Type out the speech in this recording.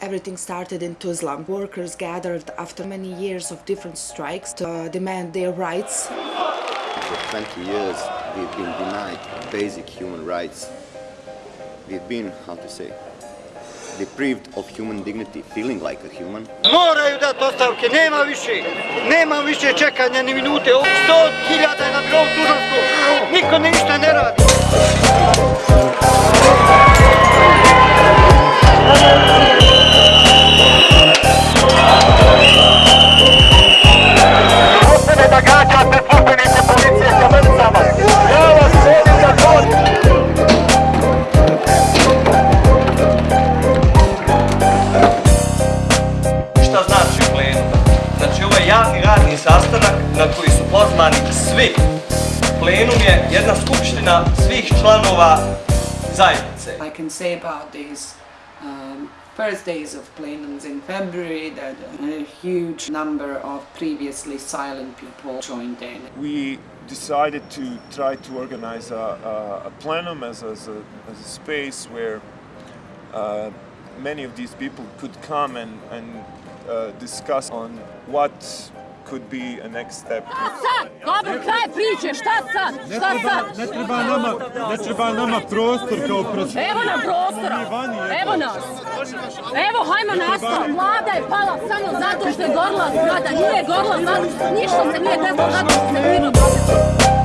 Everything started in Tuzla. Workers gathered after many years of different strikes to uh, demand their rights. For 20 years, we've been denied basic human rights. We've been, how to say, deprived of human dignity, feeling like a human. Moraju dati ostavke, nema više, nema više čekanja ni minute, 100.000 je na birovu tužansku, niko ništa ne radi. Javni radni sastanak na koji su pozvani svi. Plenum je jedna skupština svih članova zajednice. I can say about these um, first days of plenums in February that a huge number of previously silent people joined in. we decided to try to organize a, a, a plenum as, as, a, as a space where uh, many of these people could come and, and uh, discuss on what could be a next step. sad? Dobro, kraj priče, šta sad? Šta sad? Ne treba nama, ne treba nama prostor kao prostor. Evo nam prostora, evo nas. Evo, hajmo nastav. Vlada je pala samo zato što je gorla zgrada. Nije gorla zato što ništa se nije desilo zato što se mirno događa.